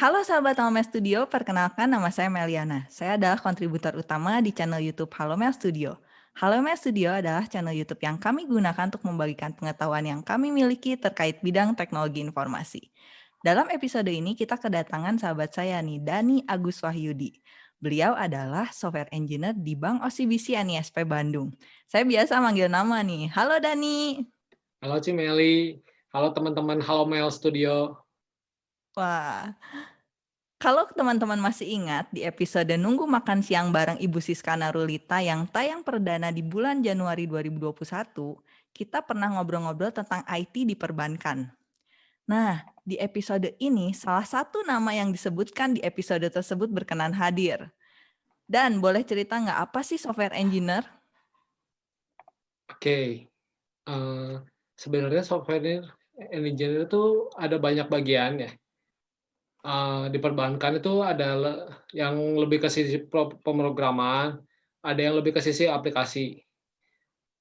Halo sahabat Halomel Studio, perkenalkan nama saya Meliana. Saya adalah kontributor utama di channel YouTube Halomel Studio. Halomel Studio adalah channel YouTube yang kami gunakan untuk membagikan pengetahuan yang kami miliki terkait bidang teknologi informasi. Dalam episode ini kita kedatangan sahabat saya nih, Dani Agus Wahyudi. Beliau adalah software engineer di Bank OCBC NISP Bandung. Saya biasa manggil nama nih. Halo Dani. Halo Cimeli. Halo teman-teman Halomel Studio. Wah. Kalau teman-teman masih ingat di episode Nunggu Makan Siang bareng Ibu Siska Narulita yang tayang perdana di bulan Januari 2021, kita pernah ngobrol-ngobrol tentang IT di perbankan. Nah, di episode ini salah satu nama yang disebutkan di episode tersebut berkenan hadir. Dan boleh cerita nggak apa sih software engineer? Oke, okay. uh, sebenarnya software engineer itu ada banyak bagian ya uh, di perbankan itu ada yang lebih ke sisi pemrograman, ada yang lebih ke sisi aplikasi.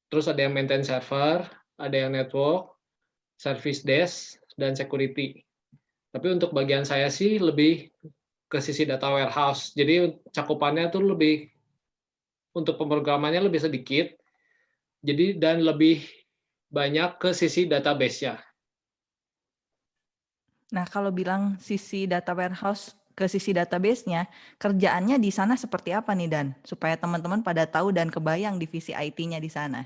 Terus ada yang maintain server, ada yang network, service desk, dan security. Tapi untuk bagian saya sih lebih ke sisi data warehouse. Jadi cakupannya tuh lebih untuk pemrogramannya lebih sedikit. Jadi dan lebih banyak ke sisi database-nya. Nah, kalau bilang sisi data warehouse ke sisi database-nya, kerjaannya di sana seperti apa nih Dan? Supaya teman-teman pada tahu dan kebayang divisi IT-nya di sana.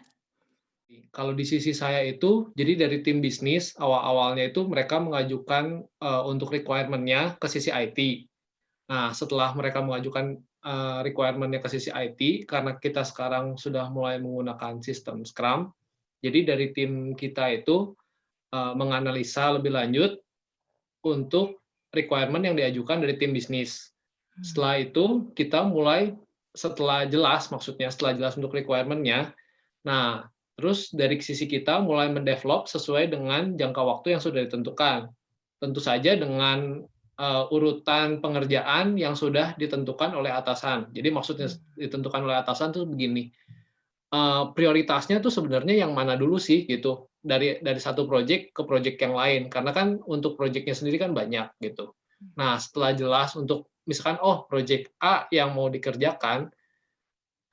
Kalau di sisi saya itu, jadi dari tim bisnis, awal-awalnya itu mereka mengajukan uh, untuk requirement-nya ke sisi IT. Nah, setelah mereka mengajukan uh, requirement-nya ke sisi IT, karena kita sekarang sudah mulai menggunakan sistem Scrum, jadi dari tim kita itu uh, menganalisa lebih lanjut untuk requirement yang diajukan dari tim bisnis. Hmm. Setelah itu kita mulai setelah jelas maksudnya setelah jelas untuk requirement-nya, nah terus dari sisi kita mulai mendevelop sesuai dengan jangka waktu yang sudah ditentukan. Tentu saja dengan uh, urutan pengerjaan yang sudah ditentukan oleh atasan. Jadi maksudnya hmm. ditentukan oleh atasan itu begini, uh, prioritasnya tuh sebenarnya yang mana dulu sih gitu dari dari satu project ke project yang lain karena kan untuk projectnya sendiri kan banyak gitu. Nah setelah jelas untuk misalkan oh project A yang mau dikerjakan,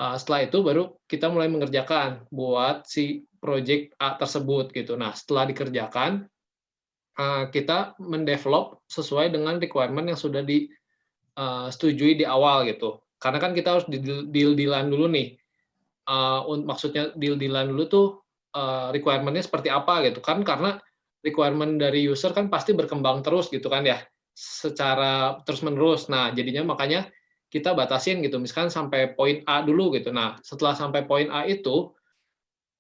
uh, setelah itu baru kita mulai mengerjakan buat si project A tersebut gitu. Nah setelah dikerjakan uh, kita mendevelop sesuai dengan requirement yang sudah disetujui uh, di awal gitu. Karena kan kita harus deal-dealan dulu nih. Uh, maksudnya deal-dealan dulu tuh uh, requirement-nya seperti apa gitu kan karena requirement dari user kan pasti berkembang terus gitu kan ya secara terus menerus nah jadinya makanya kita batasin gitu misalkan sampai poin A dulu gitu. Nah setelah sampai poin A itu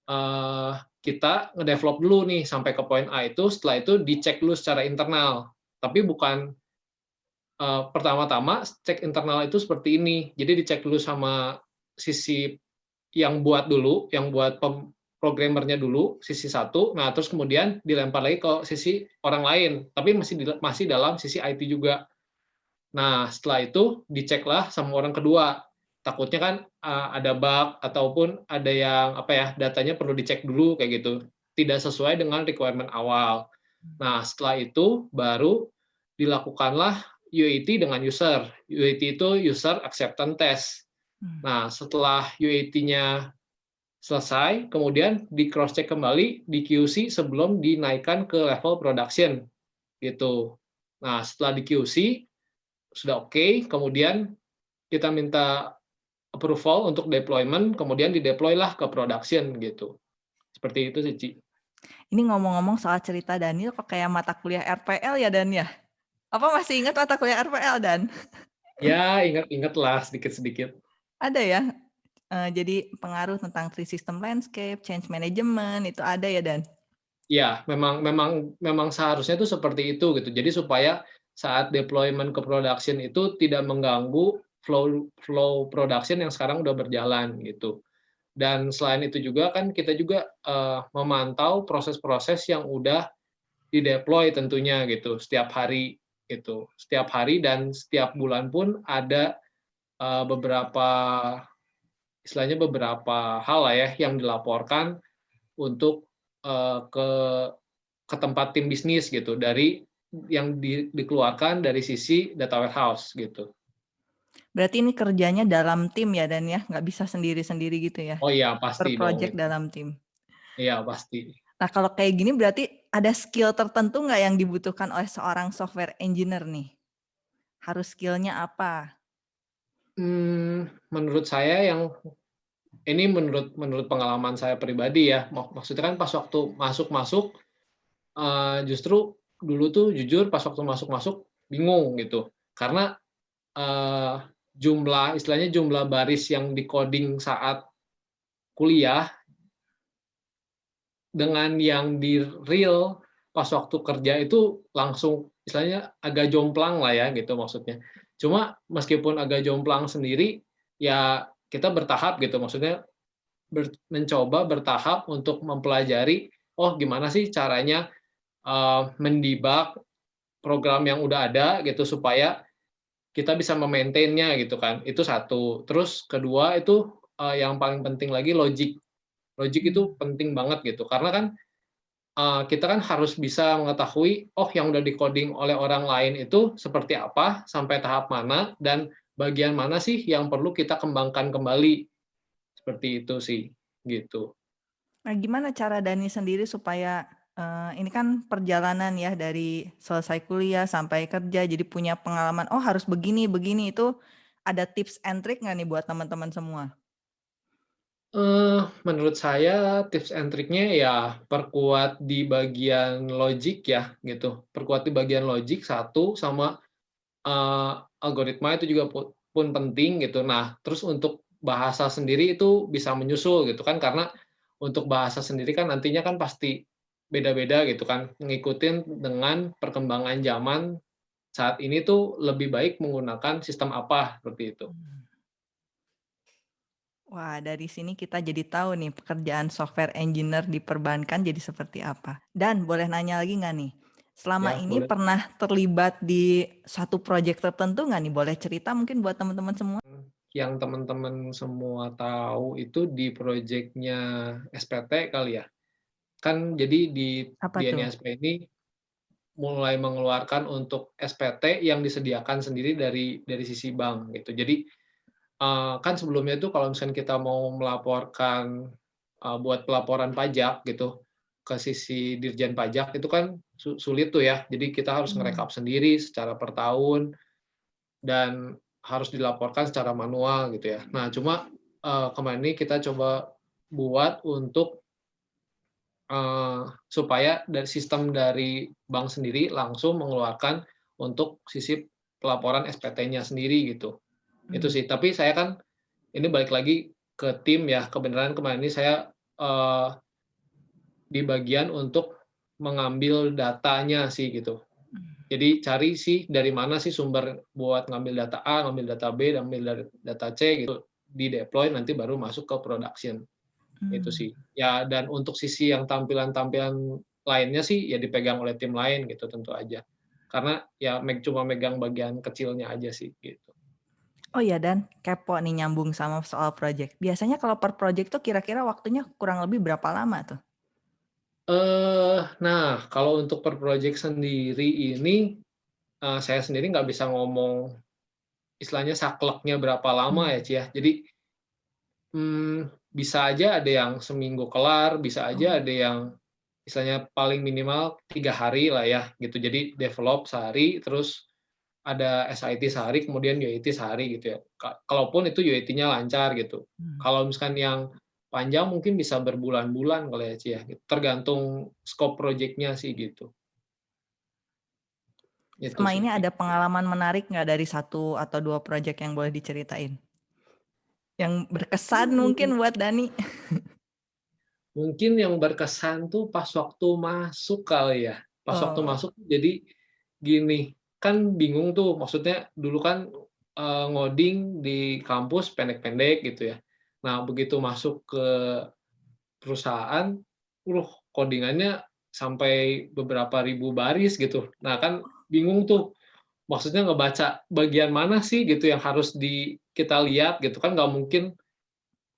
uh, kita ngedevelop dulu nih sampai ke poin A itu setelah itu dicek dulu secara internal. Tapi bukan uh, pertama-tama cek internal itu seperti ini. Jadi dicek dulu sama sisi yang buat dulu yang buat programmernya dulu sisi satu, nah terus kemudian dilempar lagi ke sisi orang lain, tapi masih masih dalam sisi IT juga. Nah setelah itu diceklah sama orang kedua. Takutnya kan ada bug ataupun ada yang apa ya datanya perlu dicek dulu kayak gitu, tidak sesuai dengan requirement awal. Nah setelah itu baru dilakukanlah UAT dengan user. UAT itu user acceptance test. Hmm. Nah setelah UAT-nya selesai, kemudian di cross check kembali di QC sebelum dinaikkan ke level production gitu. Nah, setelah di QC sudah oke, okay, kemudian kita minta approval untuk deployment, kemudian di deploy lah ke production gitu. Seperti itu sih, Ci. Ini ngomong-ngomong soal cerita Daniel kok kayak mata kuliah RPL ya Dan ya? Apa masih ingat mata kuliah RPL Dan? Ya, ingat-ingat lah sedikit-sedikit. Ada ya? Uh, jadi pengaruh tentang free system landscape, change management itu ada ya Dan? Ya, memang memang memang seharusnya itu seperti itu gitu. Jadi supaya saat deployment ke production itu tidak mengganggu flow flow production yang sekarang udah berjalan gitu. Dan selain itu juga kan kita juga uh, memantau proses-proses yang udah dideploy tentunya gitu setiap hari itu setiap hari dan setiap bulan pun ada uh, beberapa istilahnya beberapa hal lah ya yang dilaporkan untuk uh, ke ke tempat tim bisnis gitu dari yang di dikeluarkan dari sisi data warehouse, gitu. Berarti ini kerjanya dalam tim ya Dan ya? Nggak bisa sendiri-sendiri gitu ya? Oh iya, Per pasti dong project itu. dalam tim. Iya, pasti. Nah, kalau kayak gini berarti ada skill tertentu nggak yang dibutuhkan oleh seorang software engineer nih? Harus skill-nya apa? Mmm, menurut saya yang ini menurut menurut pengalaman saya pribadi ya, mak maksudnya kan pas waktu masuk-masuk, eee, justru dulu tuh jujur pas waktu masuk-masuk bingung gitu. Karena, eee, jumlah istilahnya jumlah baris yang di-coding saat kuliah dengan yang di real pas waktu kerja itu langsung istilahnya agak jomplang lah ya gitu maksudnya. Cuma meskipun agak jomplang sendiri, ya kita bertahap gitu, maksudnya ber mencoba bertahap untuk mempelajari, oh gimana sih caranya, eee, mendebug program yang udah ada gitu, supaya kita bisa me-maintain-nya gitu kan, itu satu. Terus kedua itu, eee, yang paling penting lagi logic. Logic itu penting banget gitu, karena kan, eee, kita kan harus bisa mengetahui, oh yang udah di-coding oleh orang lain itu seperti apa, sampai tahap mana, dan bagian mana sih yang perlu kita kembangkan kembali. Seperti itu sih, gitu. Nah, gimana cara Dani sendiri supaya, eee, ini kan perjalanan ya dari selesai kuliah sampai kerja, jadi punya pengalaman, oh harus begini begini, itu ada tips and trick nggak nih buat teman-teman semua? Eee, menurut saya tips and triknya ya perkuat di bagian logic ya, gitu. Perkuat di bagian logic satu, sama, eee, algoritma itu juga pun penting gitu. Nah, terus untuk bahasa sendiri itu bisa menyusul gitu kan, karena untuk bahasa sendiri kan nantinya kan pasti beda-beda gitu kan, ngikutin dengan perkembangan zaman saat ini tuh lebih baik menggunakan sistem apa, seperti itu. Wah, dari sini kita jadi tahu nih pekerjaan software engineer di perbankan jadi seperti apa. Dan boleh nanya lagi nggak nih, selama Ya, ini boleh. pernah terlibat di satu project tertentu nggak nih? Boleh cerita mungkin buat teman-teman semua? Yang teman-teman semua tahu itu di projeknya SPT kali ya? Kan jadi di Apa di ini mulai mengeluarkan untuk SPT yang disediakan sendiri dari dari sisi bank gitu. Jadi, eee, kan sebelumnya itu kalau misalnya kita mau melaporkan, eee, buat pelaporan pajak gitu, ke sisi Dirjen Pajak itu kan su sulit tuh ya. Jadi kita harus Mmm. ngerekap sendiri secara per tahun, dan harus dilaporkan secara manual gitu ya. Nah cuma, eee, kemarin ini kita coba buat untuk eee, supaya dari sistem dari bank sendiri langsung mengeluarkan untuk sisi pelaporan SPT-nya sendiri gitu. Itu Mmm. sih, tapi saya kan ini balik lagi ke tim ya, kebenaran kemarin ini saya, eee di bagian untuk mengambil datanya sih gitu. Mmm. Jadi cari sih dari mana sih sumber buat ngambil data A, ngambil data B, ngambil data C gitu, di-deploy nanti baru masuk ke production, itu Mmm. sih. Ya dan untuk sisi yang tampilan-tampilan lainnya sih ya dipegang oleh tim lain gitu tentu aja. Karena ya meg cuma megang bagian kecilnya aja sih, gitu. Oh ya Dan, kepo nih nyambung sama soal project. Biasanya kalau per project tuh kira-kira waktunya kurang lebih berapa lama tuh? Eee, nah kalau untuk per project sendiri ini, eee, saya sendiri nggak bisa ngomong istilahnya sakleknya berapa lama Mmm. ya, Ci, ya. Jadi mmm, bisa aja ada yang seminggu kelar, bisa aja Oh. ada yang istilahnya paling minimal 3 hari lah ya, gitu. Jadi develop sehari, terus ada SIT sehari, kemudian UAT sehari gitu ya. Ka kalaupun itu UAT-nya lancar gitu. Mmm. Kalau misalkan yang panjang mungkin bisa berbulan-bulan kali ya, Ci, ya, tergantung scope project-nya sih gitu. Itu sih. ini ada pengalaman menarik nggak dari 1 atau 2 project yang boleh diceritain? Yang berkesan Mmm. mungkin buat Dani? Mungkin yang berkesan tuh pas waktu masuk kali ya. Pas waktu Oh. masuk jadi gini, kan bingung tuh, maksudnya dulu kan, eee, ngoding di kampus pendek-pendek gitu ya. Nah begitu masuk ke perusahaan, wuh coding-annya sampai beberapa ribu baris gitu. Nah kan bingung tuh, maksudnya ngebaca bagian mana sih gitu yang harus di kita lihat gitu kan nggak mungkin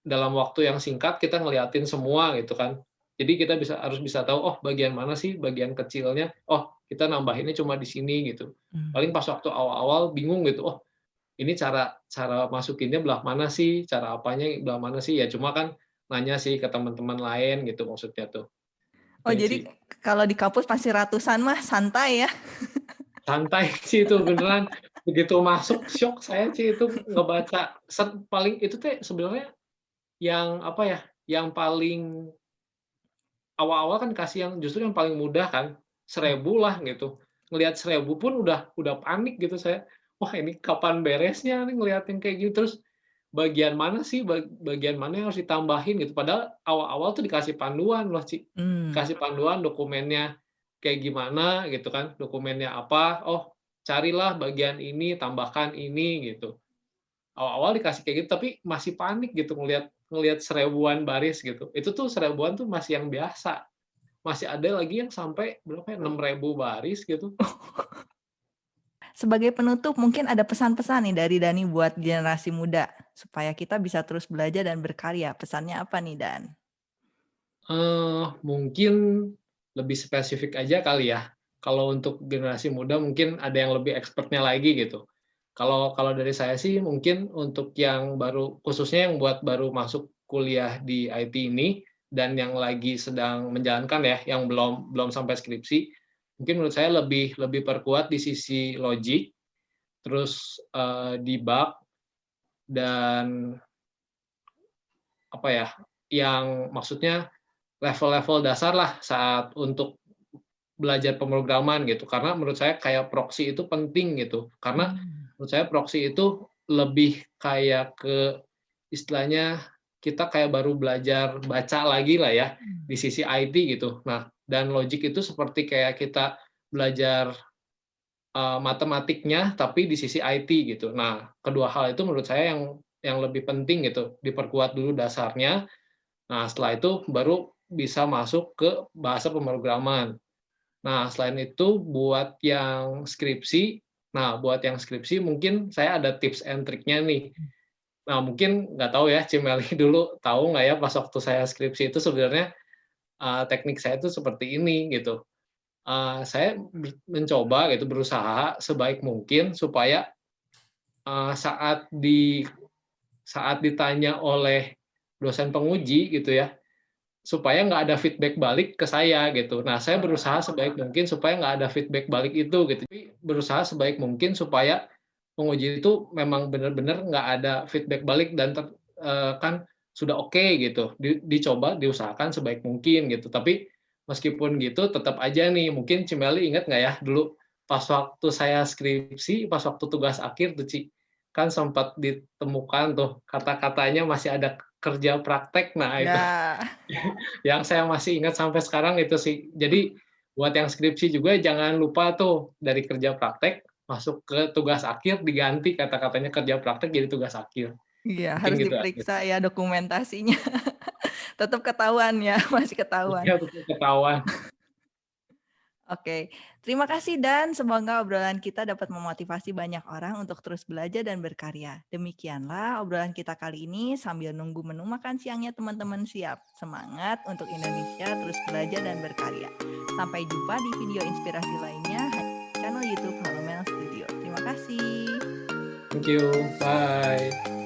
dalam waktu yang singkat kita ngeliatin semua gitu kan. Jadi kita bisa harus bisa tahu, oh bagian mana sih bagian kecilnya, oh kita nambahinnya cuma di sini gitu. Mmm. Paling pas waktu awal-awal bingung gitu, oh ini cara cara masukinnya belah mana sih, cara apanya belah mana sih, ya cuma kan nanya sih ke teman-teman lain gitu maksudnya tuh. Oh Gitu jadi sih. kalau di kampus pasti ratusan mah santai ya? Santai sih itu beneran, begitu masuk syok saya sih itu ngebaca set paling itu teh sebenarnya yang apa ya, yang paling awal-awal kan kasih yang justru yang paling mudah kan, Mmm. 1000 lah gitu. Ngelihat 1000 pun udah udah panik gitu saya, "Wah ini kapan beresnya nih ngelihat yang kayak gitu." Terus bagian mana sih, bag bagian mana yang harus ditambahin gitu, padahal awal-awal tuh dikasih panduan loh, Ci. Mmm. Kasih panduan dokumennya kayak gimana gitu kan, dokumennya apa, oh carilah bagian ini, tambahkan ini gitu. Awal-awal dikasih kayak gitu, tapi masih panik gitu ngelihat ngelihat seribuan baris gitu. Itu tuh seribuan tuh masih yang biasa, masih ada lagi yang sampai berapa ya, 6.000 baris gitu. Sebagai penutup mungkin ada pesan-pesan nih dari Dani buat generasi muda, supaya kita bisa terus belajar dan berkarya, pesannya apa nih, Dan? Eee, mungkin lebih spesifik aja kali ya, kalau untuk generasi muda mungkin ada yang lebih expert-nya lagi gitu. Kalau kalau dari saya sih mungkin untuk yang baru khususnya yang buat baru masuk kuliah di IT ini, dan yang lagi sedang menjalankan ya, yang belum belum sampai skripsi, mungkin menurut saya lebih lebih perkuat di sisi logic, terus, eee, debug, dan apa ya, yang maksudnya level-level dasar lah saat untuk belajar pemrograman gitu. Karena menurut saya kayak proksi itu penting gitu, karena Mmm. Menurut saya proksi itu lebih kayak ke istilahnya kita kayak baru belajar baca lagi lah ya, Mmm. di sisi IT gitu. Nah, dan logic itu seperti kayak kita belajar, eee, matematiknya tapi di sisi IT gitu. Nah, kedua hal itu menurut saya yang yang lebih penting gitu, diperkuat dulu dasarnya, nah setelah itu baru bisa masuk ke bahasa pemrograman. Nah, selain itu buat yang skripsi, nah buat yang skripsi mungkin saya ada tips and triknya nih. Mmm. Nah mungkin nggak tahu ya Cimeli dulu tahu nggak ya pas waktu saya skripsi itu sebenarnya, eee, teknik saya itu seperti ini gitu. Eee, saya mencoba gitu, berusaha sebaik mungkin supaya, eee, saat di saat ditanya oleh dosen penguji gitu ya, supaya nggak ada feedback balik ke saya gitu. Nah, saya berusaha sebaik mungkin supaya nggak ada feedback balik itu gitu. Tapi berusaha sebaik mungkin supaya penguji itu memang benar-benar nggak ada feedback balik dan ter eee, kan sudah oke gitu, di dicoba, diusahakan sebaik mungkin gitu. Tapi meskipun gitu tetap aja nih, mungkin Cimeli inget nggak ya dulu pas waktu saya skripsi, pas waktu tugas akhir tuh, Ci, kan sempat ditemukan tuh kata-katanya masih ada kerja praktek. Nah itu Ya. yang saya masih ingat sampai sekarang itu sih. Jadi buat yang skripsi juga jangan lupa tuh dari kerja praktek masuk ke tugas akhir diganti kata-katanya kerja praktek jadi tugas akhir. Iya, harus gitu diperiksa ya dokumentasinya. Tetap ketahuan ya, masih ketahuan. Iya, tetep ketahuan. Oke, terima kasih Dan, semoga obrolan kita dapat memotivasi banyak orang untuk terus belajar dan berkarya. Demikianlah obrolan kita kali ini, sambil nunggu menu makan siangnya teman-teman siap. Semangat untuk Indonesia terus belajar dan berkarya. Sampai jumpa di video inspirasi lainnya di channel YouTube Halomel Studio. Terima kasih. Thank you, bye.